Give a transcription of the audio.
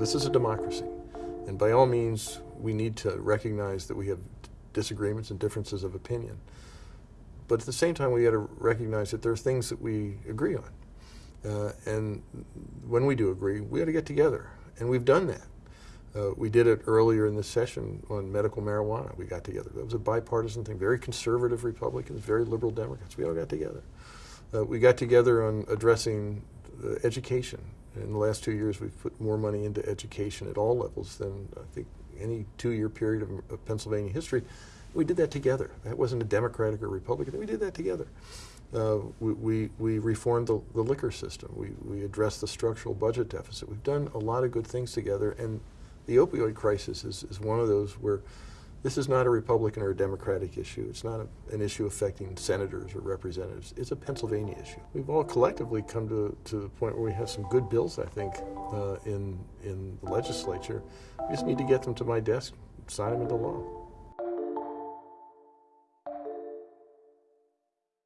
this is a democracy. And by all means, we need to recognize that we have disagreements and differences of opinion. But at the same time, we got to recognize that there are things that we agree on. Uh, and when we do agree, we got to get together. And we've done that. Uh, we did it earlier in this session on medical marijuana. We got together. That was a bipartisan thing. Very conservative Republicans, very liberal Democrats. We all got together. Uh, we got together on addressing uh, education. In the last two years, we've put more money into education at all levels than I think any two-year period of, of Pennsylvania history. We did that together. That wasn't a Democratic or Republican. We did that together. Uh, we, we, we, reformed the, the liquor system. We, we addressed the structural budget deficit. We've done a lot of good things together, and the opioid crisis is, is one of those where this is not a Republican or a Democratic issue. It's not a, an issue affecting senators or representatives. It's a Pennsylvania issue. We've all collectively come to, to the point where we have some good bills, I think, uh, in, in the legislature. We just need to get them to my desk, sign them into law.